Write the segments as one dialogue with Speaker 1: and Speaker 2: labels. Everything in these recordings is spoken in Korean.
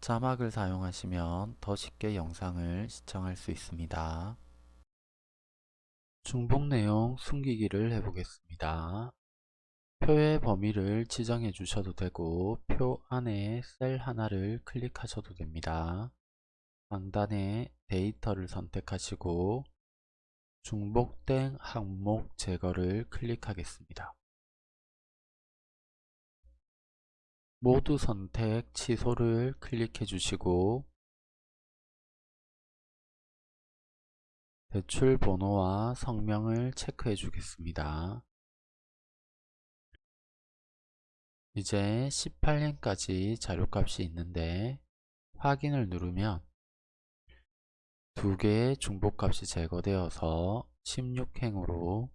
Speaker 1: 자막을 사용하시면 더 쉽게 영상을 시청할 수 있습니다. 중복 내용 숨기기를 해보겠습니다. 표의 범위를 지정해 주셔도 되고 표 안에 셀 하나를 클릭하셔도 됩니다. 상단에 데이터를 선택하시고 중복된 항목 제거를 클릭하겠습니다. 모두 선택 취소를 클릭해 주시고 대출 번호와 성명을 체크해 주겠습니다. 이제 18년까지 자료값이 있는데 확인을 누르면 두 개의 중복값이 제거되어서 16행으로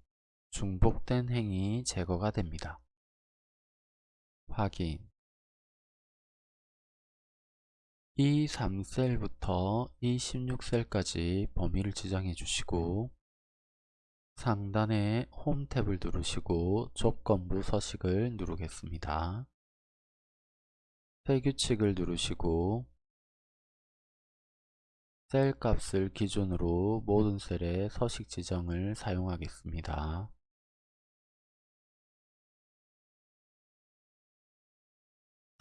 Speaker 1: 중복된 행이 제거가 됩니다. 확인 이 3셀부터 이 16셀까지 범위를 지정해 주시고 상단에 홈 탭을 누르시고 조건부 서식을 누르겠습니다. 새 규칙을 누르시고 셀 값을 기준으로 모든 셀의 서식 지정을 사용하겠습니다.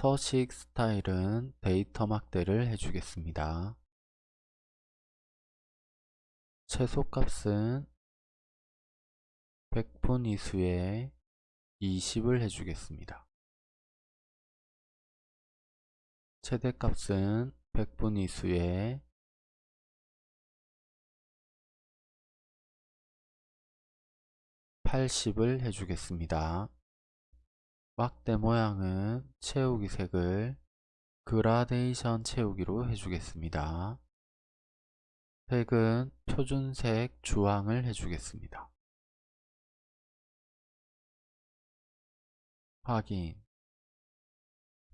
Speaker 1: 서식 스타일은 데이터 막대를 해주겠습니다. 최소값은 100분위수에 20을 해주겠습니다. 최대값은 100분위수에 80을 해주겠습니다. 막대 모양은 채우기 색을 그라데이션 채우기로 해주겠습니다. 색은 표준색 주황을 해주겠습니다. 확인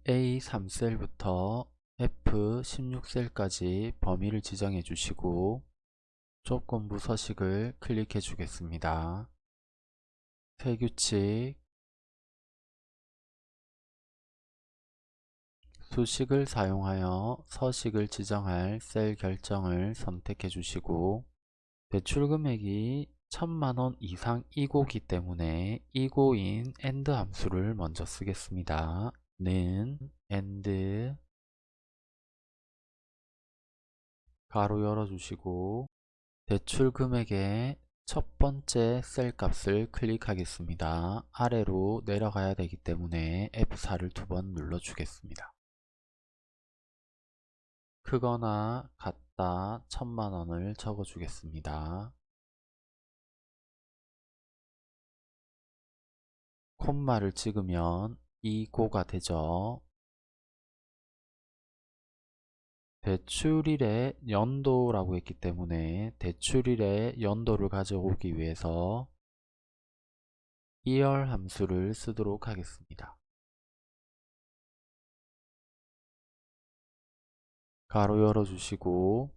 Speaker 1: A3셀부터 F16셀까지 범위를 지정해 주시고 조건부 서식을 클릭해 주겠습니다. 새 규칙 수식을 사용하여 서식을 지정할 셀 결정을 선택해 주시고 대출금액이 천만원 이상 이고기 때문에 이고인 AND 함수를 먼저 쓰겠습니다. 는 AND 가로 열어주시고 대출금액의 첫 번째 셀 값을 클릭하겠습니다. 아래로 내려가야 되기 때문에 F4를 두 번 눌러주겠습니다. 크거나 같다 천만원을 적어주겠습니다. 콤마를 찍으면 이고가 되죠. 대출일의 연도라고 했기 때문에 대출일의 연도를 가져오기 위해서 year 함수를 쓰도록 하겠습니다. 가로 열어주시고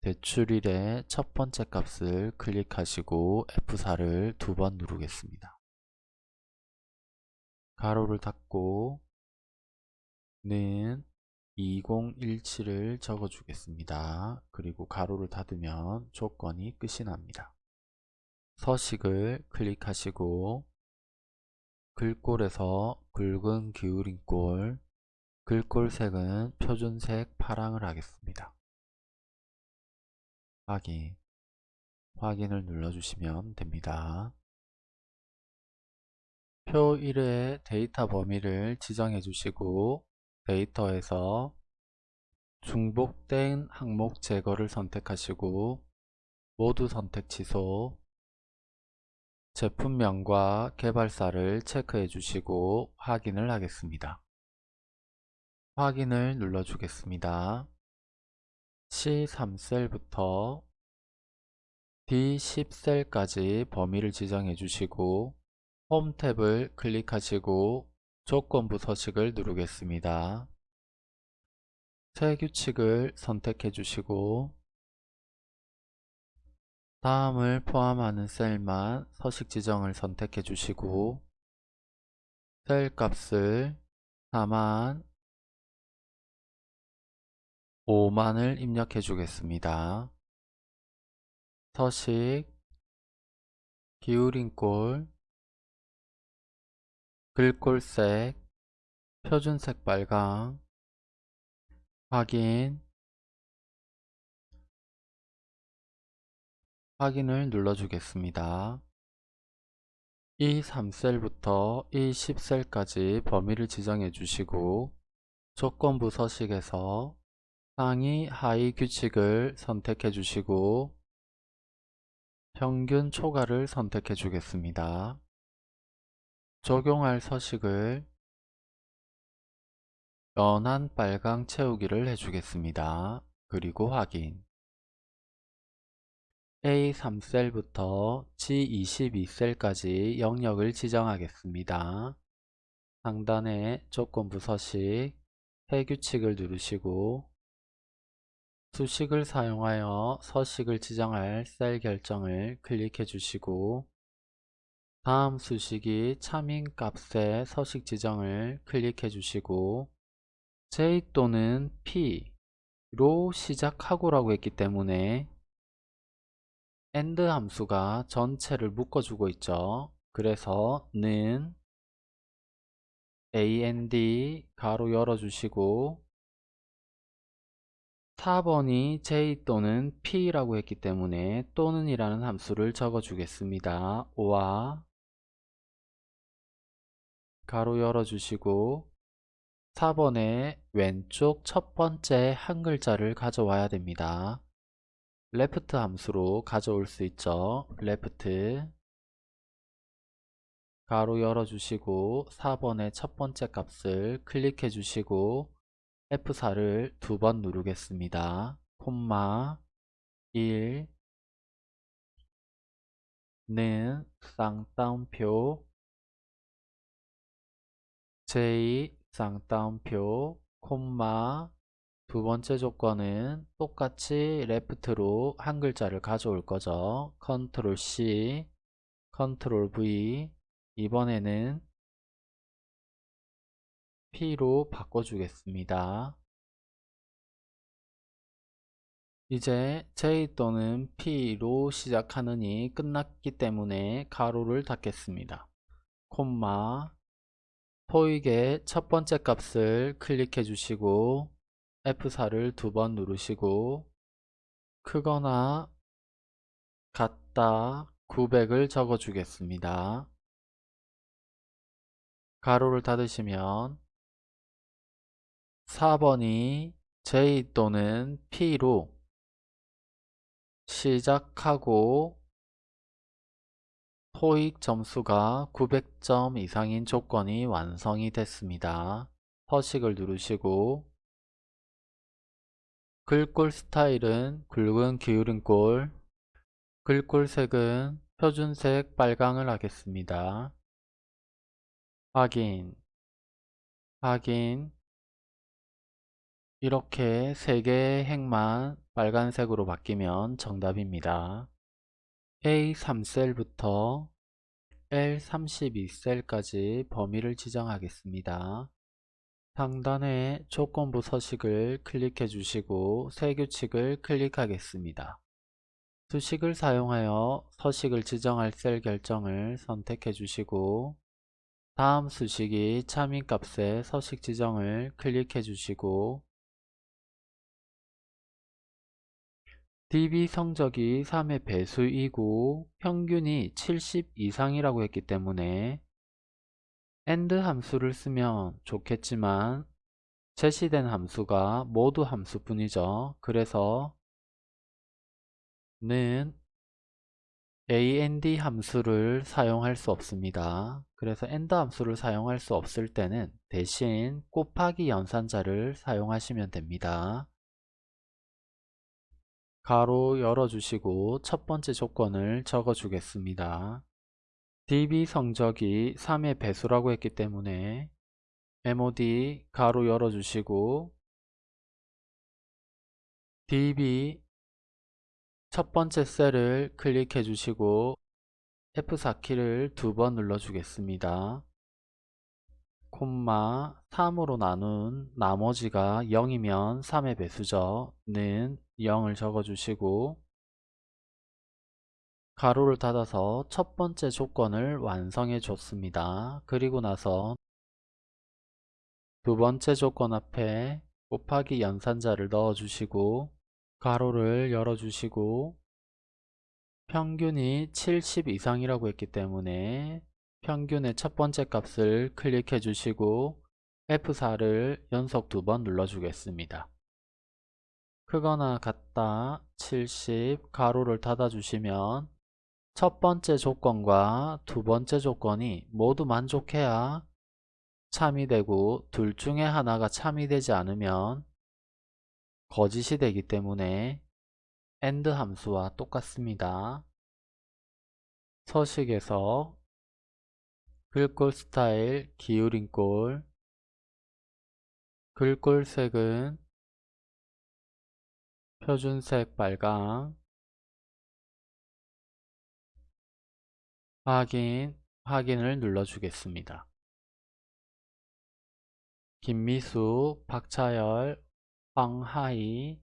Speaker 1: 대출일의 첫 번째 값을 클릭하시고 F4를 두 번 누르겠습니다. 가로를 닫고 는 2017을 적어 주겠습니다. 그리고 가로를 닫으면 조건이 끝이 납니다. 서식을 클릭하시고 글꼴에서 굵은 기울인 꼴 글꼴 색은 표준색 파랑을 하겠습니다. 확인 확인을 눌러주시면 됩니다. 표 1의 데이터 범위를 지정해 주시고 데이터에서 중복된 항목 제거를 선택하시고 모두 선택 취소 제품명과 개발사를 체크해 주시고 확인을 하겠습니다. 확인을 눌러 주겠습니다. C3셀부터 D10셀까지 범위를 지정해 주시고 홈 탭을 클릭하시고 조건부 서식을 누르겠습니다. 새 규칙을 선택해 주시고 다음을 포함하는 셀만 서식 지정을 선택해 주시고 셀 값을 4만 5만을 입력해 주겠습니다. 서식, 기울인 꼴, 글꼴색, 표준색 빨강, 확인, 확인을 눌러주겠습니다. 이 3셀부터 이 10셀까지 범위를 지정해 주시고 조건부 서식에서 상위 하위 규칙을 선택해 주시고 평균 초과를 선택해 주겠습니다. 적용할 서식을 연한 빨강 채우기를 해주겠습니다. 그리고 확인 A3셀부터 G22셀까지 영역을 지정하겠습니다. 상단에 조건부 서식, 해규칙을 누르시고 수식을 사용하여 서식을 지정할 셀 결정을 클릭해 주시고 다음 수식이 참인 값의 서식 지정을 클릭해 주시고 J 또는 P로 시작하고 라고 했기 때문에 AND 함수가 전체를 묶어주고 있죠. 그래서 는 AND 가로 열어주시고 4번이 J 또는 P라고 했기 때문에 또는 이라는 함수를 적어 주겠습니다. 오와 가로 열어주시고 4번의 왼쪽 첫 번째 한 글자를 가져와야 됩니다. left 함수로 가져올 수 있죠. left 가로 열어주시고 4번의 첫 번째 값을 클릭해 주시고 F4를 두 번 누르겠습니다. 콤마 1 는 쌍따옴표 J 쌍따옴표 콤마 두 번째 조건은 똑같이 레프트로 한 글자를 가져올 거죠. 컨트롤 C, 컨트롤 V 이번에는 P로 바꿔주겠습니다. 이제 J 또는 P로 시작하느니 끝났기 때문에 가로를 닫겠습니다. 콤마 토익의 첫 번째 값을 클릭해 주시고 F4를 두 번 누르시고 크거나 같다 900을 적어 주겠습니다. 가로를 닫으시면 4번이 J 또는 P로 시작하고 토익 점수가 900점 이상인 조건이 완성이 됐습니다. 서식을 누르시고 글꼴 스타일은 굵은 기울인 꼴 글꼴 색은 표준색 빨강을 하겠습니다. 확인 확인 이렇게 3개의 행만 빨간색으로 바뀌면 정답입니다. A3셀부터 L32셀까지 범위를 지정하겠습니다. 상단에 조건부 서식을 클릭해 주시고 새 규칙을 클릭하겠습니다. 수식을 사용하여 서식을 지정할 셀 결정을 선택해 주시고 다음 수식이 참인값의 서식 지정을 클릭해 주시고 DB 성적이 3의 배수이고 평균이 70 이상이라고 했기 때문에 AND 함수를 쓰면 좋겠지만 제시된 함수가 모두 함수뿐이죠. 그래서 는 AND 함수를 사용할 수 없습니다. 그래서 AND 함수를 사용할 수 없을 때는 대신 곱하기 연산자를 사용하시면 됩니다. 가로 열어주시고 첫 번째 조건을 적어 주겠습니다. DB 성적이 3의 배수라고 했기 때문에 MOD 가로 열어주시고 DB 첫 번째 셀을 클릭해 주시고 F4키를 두 번 눌러 주겠습니다. 콤마 3으로 나눈 나머지가 0이면 3의 배수죠. 는 0을 적어주시고 가로를 닫아서 첫 번째 조건을 완성해 줬습니다. 그리고 나서 두 번째 조건 앞에 곱하기 연산자를 넣어주시고 가로를 열어주시고 평균이 70 이상이라고 했기 때문에 평균의 첫 번째 값을 클릭해 주시고 F4를 연속 두 번 눌러 주겠습니다. 크거나 같다 70 가로를 닫아 주시면 첫 번째 조건과 두 번째 조건이 모두 만족해야 참이 되고 둘 중에 하나가 참이 되지 않으면 거짓이 되기 때문에 AND 함수와 똑같습니다. 서식에서 글꼴 스타일 기울인 꼴 글꼴 색은 표준색 빨강 확인 확인을 눌러주겠습니다. 김미수, 박차열, 황하이,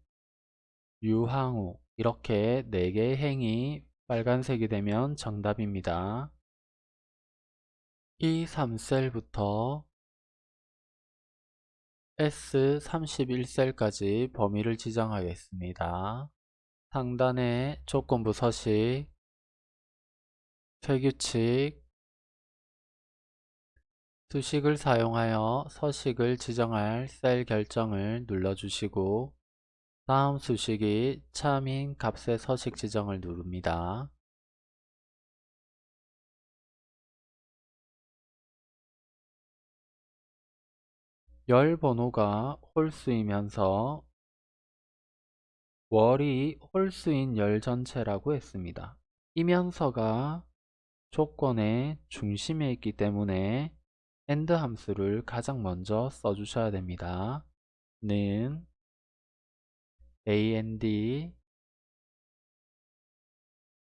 Speaker 1: 유항우 이렇게 4개의 행이 빨간색이 되면 정답입니다. 이 3셀부터 S31셀까지 범위를 지정하겠습니다. 상단에 조건부 서식, 세규칙, 수식을 사용하여 서식을 지정할 셀 결정을 눌러주시고 다음 수식이 참인 값의 서식 지정을 누릅니다. 열 번호가 홀수이면서 월이 홀수인 열 전체라고 했습니다. 이면서가 조건의 중심에 있기 때문에 AND 함수를 가장 먼저 써주셔야 됩니다. 는 AND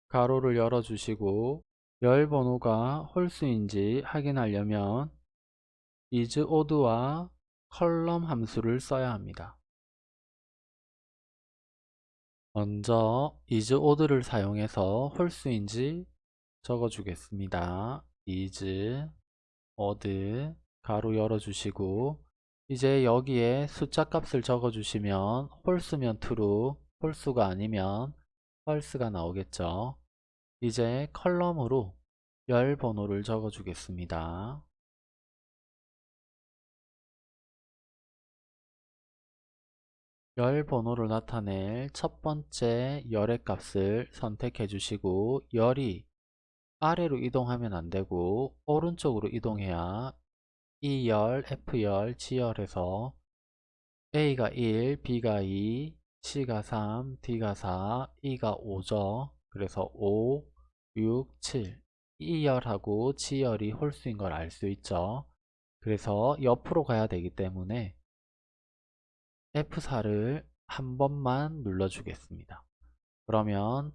Speaker 1: 가로를 열어주시고 열 번호가 홀수인지 확인하려면 is odd와 컬럼 함수를 써야 합니다. 먼저 is odd를 사용해서 홀수인지 적어주겠습니다. is odd 가로 열어주시고 이제 여기에 숫자 값을 적어주시면 홀수면 true, 홀수가 아니면 false가 나오겠죠. 이제 column으로 열 번호를 적어주겠습니다. 열 번호를 나타낼 첫 번째 열의 값을 선택해 주시고 열이 아래로 이동하면 안되고 오른쪽으로 이동해야 E열, F열, G열에서 A가 1, B가 2, C가 3, D가 4, E가 5죠. 그래서 5, 6, 7 E열하고 G열이 홀수인 걸 알 수 있죠. 그래서 옆으로 가야 되기 때문에 F4를 한 번만 눌러주겠습니다. 그러면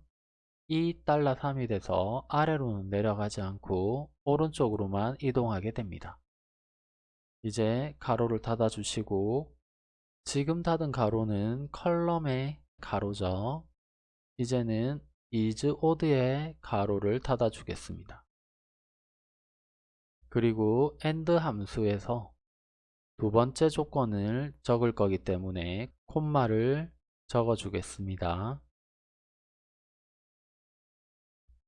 Speaker 1: 2달러 3이 돼서 아래로는 내려가지 않고 오른쪽으로만 이동하게 됩니다. 이제 괄호를 닫아 주시고 지금 닫은 괄호는 column의 괄호죠. 이제는 ISODD의 괄호를 닫아 주겠습니다. 그리고 AND 함수에서 두 번째 조건을 적을 거기 때문에 콤마를 적어 주겠습니다.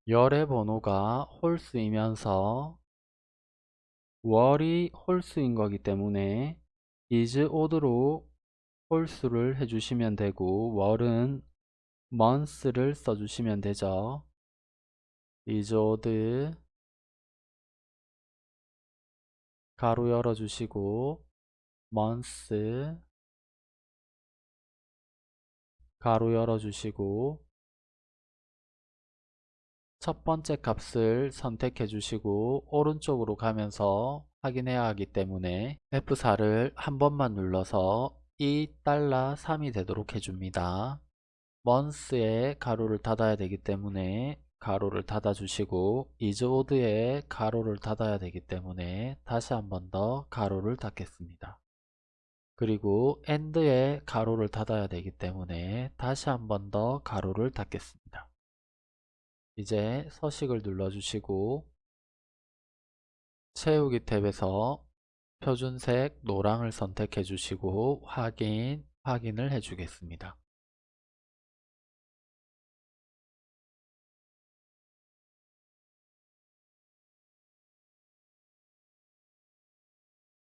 Speaker 1: 열의 번호가 홀수이면서 월이 홀수인 거기 때문에 is odd로 홀수를 해주시면 되고 월은 months를 써주시면 되죠. is odd 가로 열어주시고 months 가로 열어주시고 첫 번째 값을 선택해 주시고 오른쪽으로 가면서 확인해야 하기 때문에 F4를 한 번만 눌러서 2달러 3이 되도록 해줍니다. months의 가로를 닫아야 되기 때문에 가로를 닫아 주시고 이즈오드에 가로를 닫아야 되기 때문에 다시 한 번 더 가로를 닫겠습니다. 그리고 AND에 가로를 닫아야 되기 때문에 다시 한 번 더 가로를 닫겠습니다. 이제 서식을 눌러주시고 채우기 탭에서 표준색 노랑을 선택해 주시고 확인, 확인을 해 주겠습니다.